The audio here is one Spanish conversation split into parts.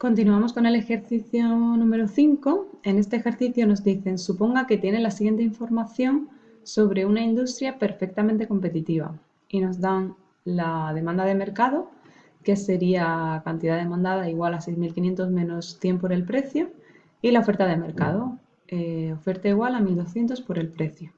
Continuamos con el ejercicio número 5. En este ejercicio nos dicen, suponga que tiene la siguiente información sobre una industria perfectamente competitiva y nos dan la demanda de mercado, que sería cantidad demandada igual a 6.500 menos 100 por el precio, y la oferta de mercado, eh, oferta igual a 1.200 por el precio.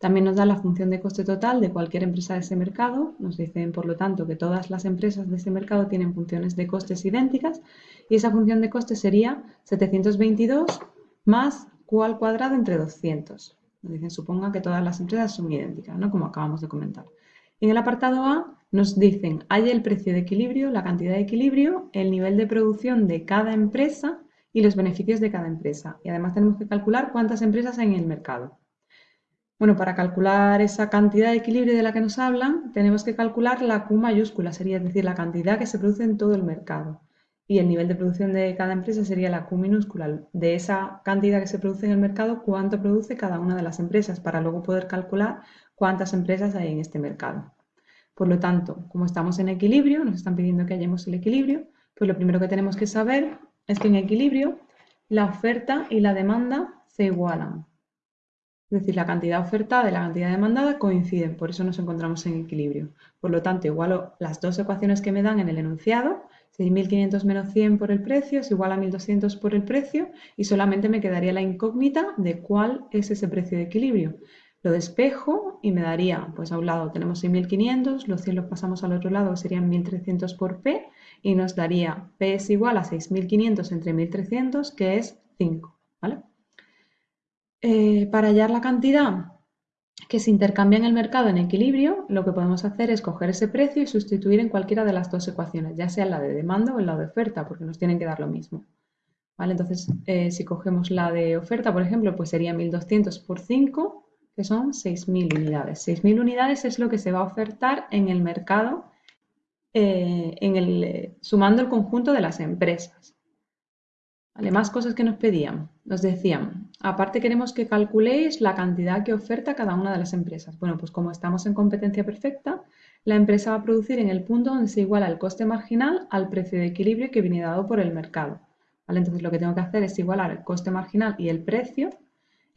También nos da la función de coste total de cualquier empresa de ese mercado. Nos dicen, por lo tanto, que todas las empresas de ese mercado tienen funciones de costes idénticas y esa función de coste sería 722 más Q al cuadrado entre 200. Nos dicen, suponga que todas las empresas son idénticas, ¿no? como acabamos de comentar. En el apartado A nos dicen, hay el precio de equilibrio, la cantidad de equilibrio, el nivel de producción de cada empresa y los beneficios de cada empresa. Y además tenemos que calcular cuántas empresas hay en el mercado. Bueno, para calcular esa cantidad de equilibrio de la que nos hablan, tenemos que calcular la Q mayúscula, sería decir, la cantidad que se produce en todo el mercado. Y el nivel de producción de cada empresa sería la Q minúscula. De esa cantidad que se produce en el mercado, cuánto produce cada una de las empresas, para luego poder calcular cuántas empresas hay en este mercado. Por lo tanto, como estamos en equilibrio, nos están pidiendo que hallemos el equilibrio, pues lo primero que tenemos que saber es que en equilibrio la oferta y la demanda se igualan. Es decir, la cantidad ofertada y la cantidad demandada coinciden, por eso nos encontramos en equilibrio. Por lo tanto, igualo las dos ecuaciones que me dan en el enunciado, 6.500 menos 100 por el precio es igual a 1.200 por el precio y solamente me quedaría la incógnita de cuál es ese precio de equilibrio. Lo despejo y me daría, pues a un lado tenemos 6.500, los 100 los pasamos al otro lado, serían 1.300 por P y nos daría P es igual a 6.500 entre 1.300, que es 5. ¿vale? Eh, para hallar la cantidad que se intercambia en el mercado en equilibrio, lo que podemos hacer es coger ese precio y sustituir en cualquiera de las dos ecuaciones, ya sea la de demanda o en la de oferta, porque nos tienen que dar lo mismo. ¿Vale? Entonces, eh, si cogemos la de oferta, por ejemplo, pues sería 1.200 por 5, que son 6.000 unidades. 6.000 unidades es lo que se va a ofertar en el mercado eh, sumando el conjunto de las empresas. ¿Vale? Más cosas que nos pedían. Nos decían, aparte queremos que calculéis la cantidad que oferta cada una de las empresas. Bueno, pues como estamos en competencia perfecta, la empresa va a producir en el punto donde se iguala el coste marginal al precio de equilibrio que viene dado por el mercado. Entonces lo que tengo que hacer es igualar el coste marginal y el precio.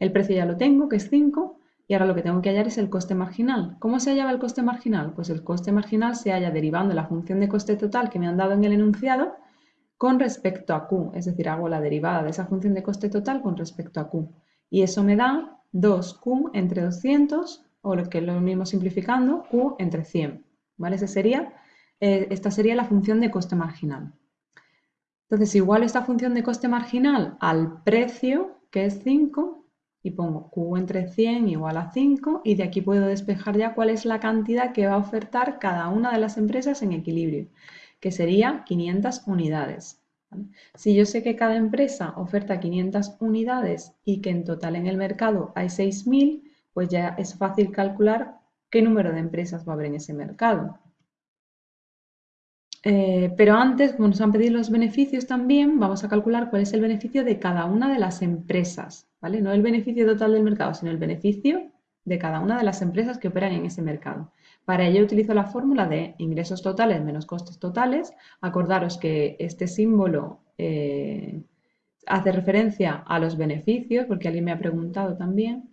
El precio ya lo tengo, que es 5, y ahora lo que tengo que hallar es el coste marginal. ¿Cómo se hallaba el coste marginal? Pues el coste marginal se halla derivando la función de coste total que me han dado en el enunciado con respecto a Q, es decir, hago la derivada de esa función de coste total con respecto a Q. Y eso me da 2Q entre 200, o lo que es lo mismo simplificando, Q entre 100. ¿Vale? sería, eh, esta sería la función de coste marginal. Entonces, igual esta función de coste marginal al precio, que es 5, y pongo Q entre 100 igual a 5, y de aquí puedo despejar ya cuál es la cantidad que va a ofertar cada una de las empresas en equilibrio que sería 500 unidades. Si yo sé que cada empresa oferta 500 unidades y que en total en el mercado hay 6.000, pues ya es fácil calcular qué número de empresas va a haber en ese mercado. Eh, pero antes, como nos han pedido los beneficios también, vamos a calcular cuál es el beneficio de cada una de las empresas, ¿vale? No el beneficio total del mercado, sino el beneficio de cada una de las empresas que operan en ese mercado. Para ello utilizo la fórmula de ingresos totales menos costes totales. Acordaros que este símbolo eh, hace referencia a los beneficios, porque alguien me ha preguntado también.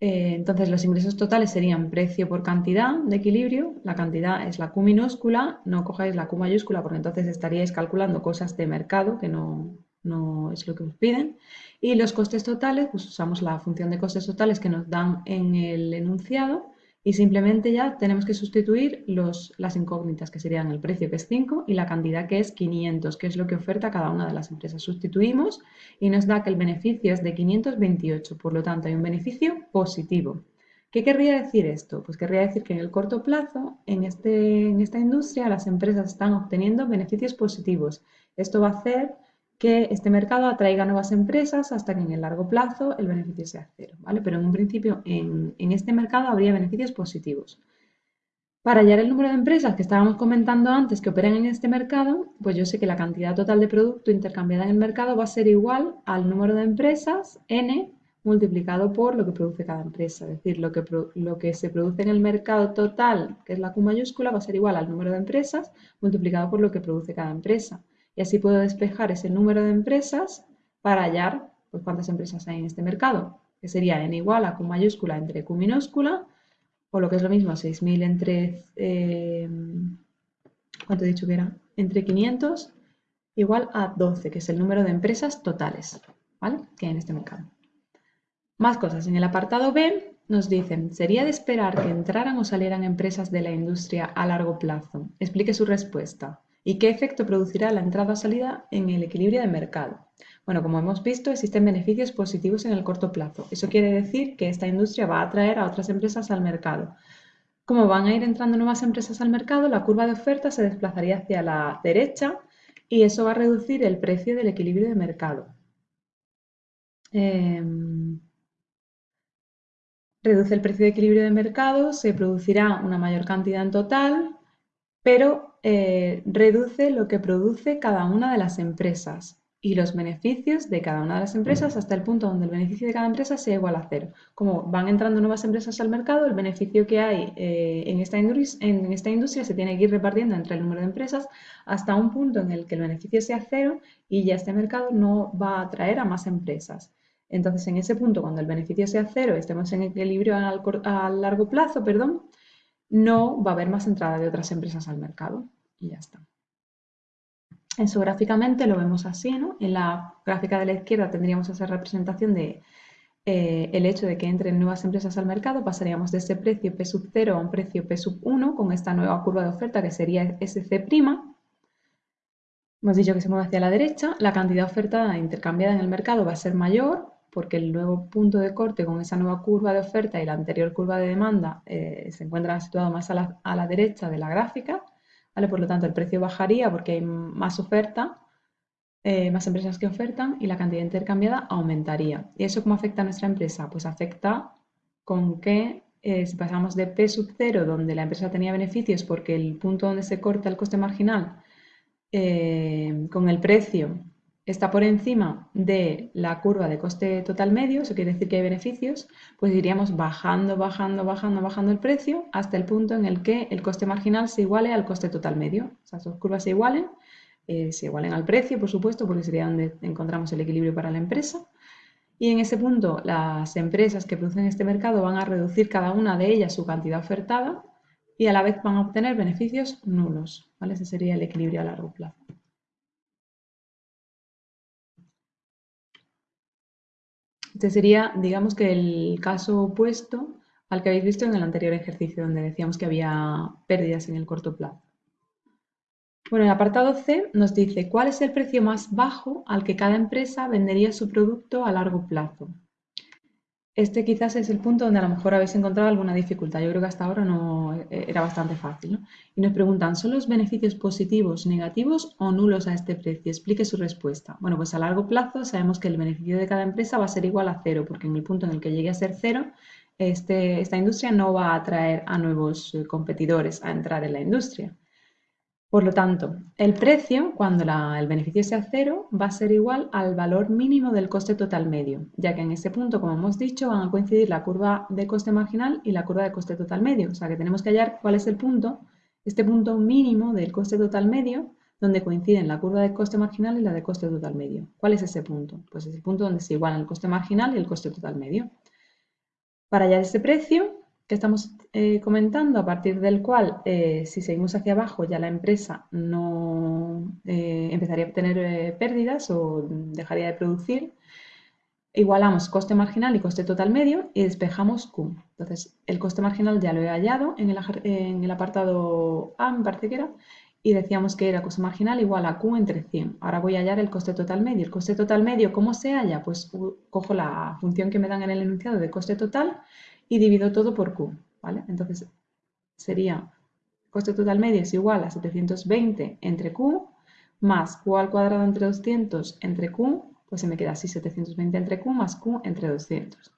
Eh, entonces los ingresos totales serían precio por cantidad de equilibrio. La cantidad es la Q minúscula, no cojáis la Q mayúscula porque entonces estaríais calculando cosas de mercado que no, no es lo que os piden. Y los costes totales, pues usamos la función de costes totales que nos dan en el enunciado y simplemente ya tenemos que sustituir los, las incógnitas, que serían el precio, que es 5, y la cantidad, que es 500, que es lo que oferta cada una de las empresas. Sustituimos y nos da que el beneficio es de 528, por lo tanto hay un beneficio positivo. ¿Qué querría decir esto? Pues querría decir que en el corto plazo, en, este, en esta industria, las empresas están obteniendo beneficios positivos. Esto va a hacer que este mercado atraiga nuevas empresas hasta que en el largo plazo el beneficio sea cero, ¿vale? Pero en un principio en, este mercado habría beneficios positivos. Para hallar el número de empresas que estábamos comentando antes que operan en este mercado, pues yo sé que la cantidad total de producto intercambiada en el mercado va a ser igual al número de empresas, n, multiplicado por lo que produce cada empresa. Es decir, lo que, lo que se produce en el mercado total, que es la Q mayúscula, va a ser igual al número de empresas multiplicado por lo que produce cada empresa. Y así puedo despejar ese número de empresas para hallar pues, cuántas empresas hay en este mercado, que sería n igual a Q mayúscula entre Q minúscula, o lo que es lo mismo, 6.000 entre, eh, ¿cuánto he dicho que era? Entre 500 igual a 12, que es el número de empresas totales, ¿vale? Que hay en este mercado. Más cosas. En el apartado B nos dicen, ¿sería de esperar que entraran o salieran empresas de la industria a largo plazo? Explique su respuesta. ¿Y qué efecto producirá la entrada o salida en el equilibrio de mercado? Bueno, como hemos visto, existen beneficios positivos en el corto plazo. Eso quiere decir que esta industria va a atraer a otras empresas al mercado. Como van a ir entrando nuevas empresas al mercado, la curva de oferta se desplazaría hacia la derecha y eso va a reducir el precio del equilibrio de mercado. Em, reduce el precio de equilibrio de mercado, se producirá una mayor cantidad en total, pero eh, reduce lo que produce cada una de las empresas y los beneficios de cada una de las empresas hasta el punto donde el beneficio de cada empresa sea igual a cero. Como van entrando nuevas empresas al mercado, el beneficio que hay eh, en, esta industria se tiene que ir repartiendo entre el número de empresas hasta un punto en el que el beneficio sea cero y ya este mercado no va a atraer a más empresas. Entonces, en ese punto, cuando el beneficio sea cero estemos en equilibrio a largo plazo, perdón, no va a haber más entrada de otras empresas al mercado. Y ya está. Eso gráficamente lo vemos así, ¿no? En la gráfica de la izquierda tendríamos esa representación de eh, el hecho de que entren nuevas empresas al mercado, pasaríamos de ese precio P sub 0 a un precio P sub 1 con esta nueva curva de oferta que sería SC'. Hemos dicho que se mueve hacia la derecha, la cantidad ofertada intercambiada en el mercado va a ser mayor porque el nuevo punto de corte con esa nueva curva de oferta y la anterior curva de demanda eh, se encuentran situados más a la derecha de la gráfica por lo tanto, el precio bajaría porque hay más oferta, eh, más empresas que ofertan y la cantidad intercambiada aumentaría. ¿Y eso cómo afecta a nuestra empresa? Pues afecta con que eh, si pasamos de P sub 0, donde la empresa tenía beneficios porque el punto donde se corta el coste marginal con el precio está por encima de la curva de coste total medio, eso quiere decir que hay beneficios, pues iríamos bajando, bajando, bajando, bajando el precio hasta el punto en el que el coste marginal se iguale al coste total medio. O sea, curvas se igualen, eh, se igualen al precio, por supuesto, porque sería donde encontramos el equilibrio para la empresa. Y en ese punto, las empresas que producen este mercado van a reducir cada una de ellas su cantidad ofertada y a la vez van a obtener beneficios nulos. ¿vale? Ese sería el equilibrio a largo plazo. Este sería, digamos que el caso opuesto al que habéis visto en el anterior ejercicio, donde decíamos que había pérdidas en el corto plazo. Bueno, el apartado C nos dice cuál es el precio más bajo al que cada empresa vendería su producto a largo plazo. Este quizás es el punto donde a lo mejor habéis encontrado alguna dificultad. Yo creo que hasta ahora no e, era bastante fácil. Y nos preguntan, ¿son los beneficios positivos, negativos o nulos a este precio? Explique su respuesta. Bueno, pues a largo plazo sabemos que el beneficio de cada empresa va a ser igual a cero, porque en el punto en el que llegue a ser cero, este, esta industria no va a atraer a nuevos eh, competidores a entrar en la industria. Por lo tanto, el precio, cuando el beneficio sea cero, va a ser igual al valor mínimo del coste total medio, ya que en ese punto, como hemos dicho, van a coincidir la curva de coste marginal y la curva de coste total medio. O sea que tenemos que hallar cuál es el punto, este punto mínimo del coste total medio, donde coinciden la curva de coste marginal y la de coste total medio. ¿Cuál es ese punto? Pues es el punto donde se igualan el coste marginal y el coste total medio. Para hallar ese precio, que estamos eh, comentando, a partir del cual, eh, si seguimos hacia abajo, ya la empresa no eh, empezaría a tener pérdidas o dejaría de producir, igualamos coste marginal y coste total medio y despejamos Q. Entonces, el coste marginal ya lo he hallado en el, en el apartado A, me parece que era, y decíamos que era coste marginal igual a Q entre 100. Ahora voy a hallar el coste total medio. El coste total medio, ¿cómo se halla? Pues cojo la función que me dan en el enunciado de coste total y divido todo por Q, ¿vale? Entonces sería coste total medio es igual a 720 entre Q más Q al cuadrado entre 200 entre Q, pues se me queda así 720 entre Q más Q entre 200.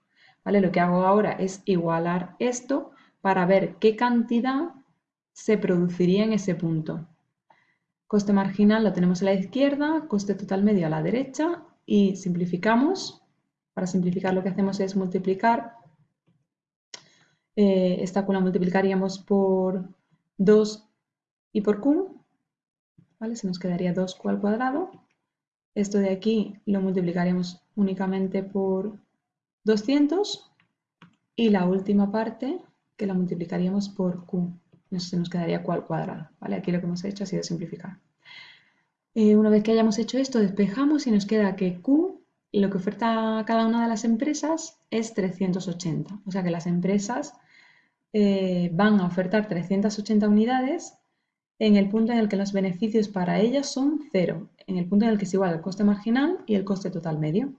¿Vale? Lo que hago ahora es igualar esto para ver qué cantidad se produciría en ese punto. Coste marginal lo tenemos a la izquierda, coste total medio a la derecha y simplificamos. Para simplificar lo que hacemos es multiplicar eh, esta Q la multiplicaríamos por 2 y por Q. ¿vale? Se nos quedaría 2q al cuadrado. Esto de aquí lo multiplicaríamos únicamente por 200 y la última parte que la multiplicaríamos por q. Se nos quedaría q al cuadrado, ¿vale? Aquí lo que hemos hecho ha sido simplificar. Eh, una vez que hayamos hecho esto, despejamos y nos queda que q, lo que oferta cada una de las empresas es 380. O sea que las empresas eh, van a ofertar 380 unidades en el punto en el que los beneficios para ellas son cero, en el punto en el que es igual el coste marginal y el coste total medio.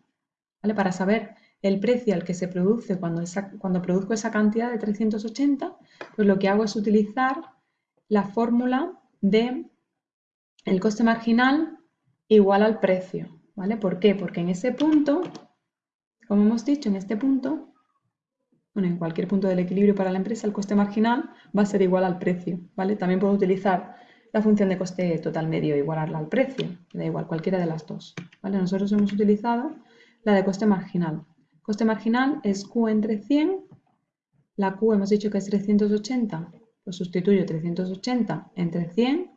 ¿Vale? Para saber el precio al que se produce cuando, cuando produzco esa cantidad de 380, pues lo que hago es utilizar la fórmula de el coste marginal igual al precio. ¿Vale? ¿Por qué? Porque en ese punto, como hemos dicho, en este punto, bueno, en cualquier punto del equilibrio para la empresa, el coste marginal va a ser igual al precio, ¿vale? También puedo utilizar la función de coste total medio igualarla al precio, da igual, cualquiera de las dos, ¿vale? Nosotros hemos utilizado la de coste marginal. Coste marginal es Q entre 100, la Q hemos dicho que es 380, pues sustituyo 380 entre 100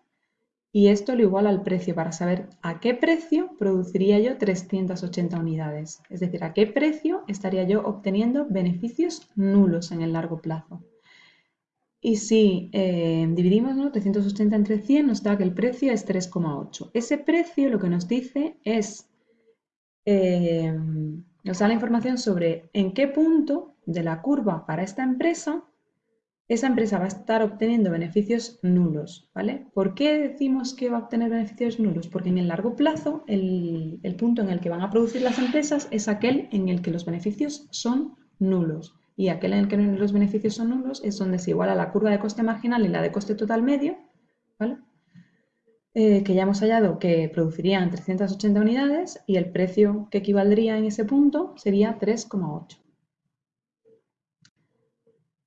y esto lo igual al precio para saber a qué precio produciría yo 380 unidades. Es decir, a qué precio estaría yo obteniendo beneficios nulos en el largo plazo. Y si eh, dividimos 380 entre 100 nos da que el precio es 3,8. Ese precio lo que nos dice es, eh, nos da la información sobre en qué punto de la curva para esta empresa esa empresa va a estar obteniendo beneficios nulos, ¿vale? ¿Por qué decimos que va a obtener beneficios nulos? Porque en el largo plazo el, punto en el que van a producir las empresas es aquel en el que los beneficios son nulos. Y aquel en el que los beneficios son nulos es donde se iguala la curva de coste marginal y la de coste total medio, ¿vale? Eh, que ya hemos hallado que producirían 380 unidades y el precio que equivaldría en ese punto sería 3,8.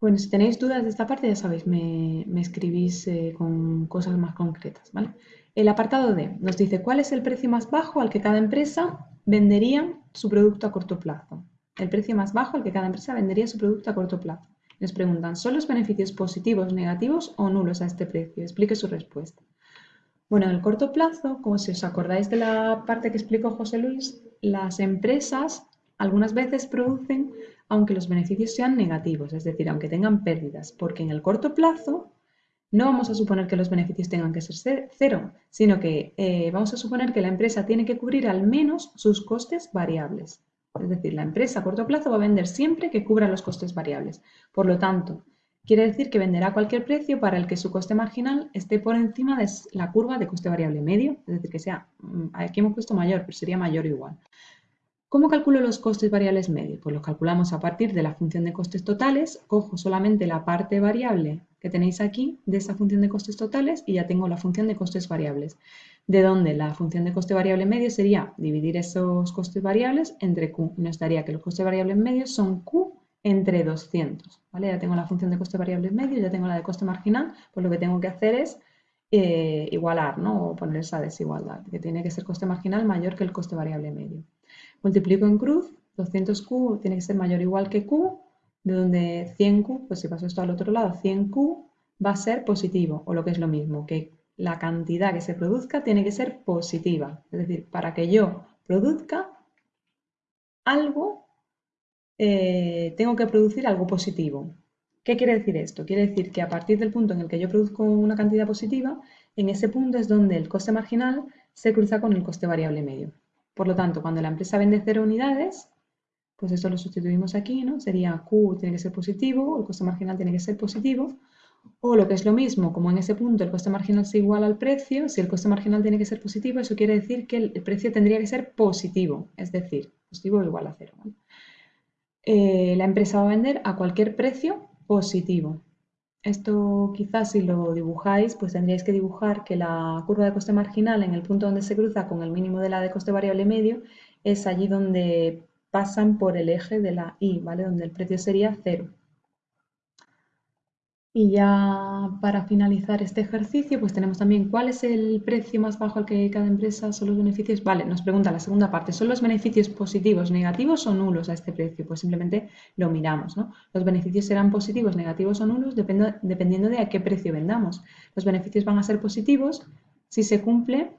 Bueno, si tenéis dudas de esta parte, ya sabéis, me, escribís eh, con cosas más concretas, ¿vale? El apartado D nos dice cuál es el precio más bajo al que cada empresa vendería su producto a corto plazo. El precio más bajo al que cada empresa vendería su producto a corto plazo. Nos preguntan, ¿son los beneficios positivos, negativos o nulos a este precio? Explique su respuesta. Bueno, en el corto plazo, como si os acordáis de la parte que explicó José Luis, las empresas algunas veces producen aunque los beneficios sean negativos, es decir, aunque tengan pérdidas, porque en el corto plazo no vamos a suponer que los beneficios tengan que ser cero, sino que eh, vamos a suponer que la empresa tiene que cubrir al menos sus costes variables. Es decir, la empresa a corto plazo va a vender siempre que cubra los costes variables. Por lo tanto, quiere decir que venderá cualquier precio para el que su coste marginal esté por encima de la curva de coste variable medio, es decir, que sea, mm, aquí hemos puesto mayor, pero sería mayor o igual. ¿Cómo calculo los costes variables medios? Pues los calculamos a partir de la función de costes totales, cojo solamente la parte variable que tenéis aquí de esa función de costes totales y ya tengo la función de costes variables. De donde la función de coste variable medio sería dividir esos costes variables entre Q. Y nos daría que los costes variables medios son Q entre 200. ¿vale? Ya tengo la función de coste variable medio, ya tengo la de coste marginal, pues lo que tengo que hacer es eh, igualar, ¿no? O poner esa desigualdad, que tiene que ser coste marginal mayor que el coste variable medio. Multiplico en cruz, 200Q tiene que ser mayor o igual que Q, de donde 100Q, pues si paso esto al otro lado, 100Q va a ser positivo, o lo que es lo mismo, que la cantidad que se produzca tiene que ser positiva. Es decir, para que yo produzca algo, eh, tengo que producir algo positivo. ¿Qué quiere decir esto? Quiere decir que a partir del punto en el que yo produzco una cantidad positiva, en ese punto es donde el coste marginal se cruza con el coste variable medio. Por lo tanto, cuando la empresa vende cero unidades, pues esto lo sustituimos aquí, ¿no? Sería Q tiene que ser positivo, el coste marginal tiene que ser positivo, o lo que es lo mismo, como en ese punto el coste marginal se iguala al precio, si el coste marginal tiene que ser positivo, eso quiere decir que el precio tendría que ser positivo, es decir, positivo o igual a cero. Eh, la empresa va a vender a cualquier precio positivo. Esto quizás si lo dibujáis, pues tendríais que dibujar que la curva de coste marginal en el punto donde se cruza con el mínimo de la de coste variable medio es allí donde pasan por el eje de la y, ¿vale? Donde el precio sería cero. Y ya para finalizar este ejercicio, pues tenemos también cuál es el precio más bajo al que cada empresa son los beneficios. Vale, nos pregunta la segunda parte, ¿son los beneficios positivos, negativos o nulos a este precio? Pues simplemente lo miramos, ¿no? Los beneficios serán positivos, negativos o nulos dependiendo de a qué precio vendamos. Los beneficios van a ser positivos Si se cumple,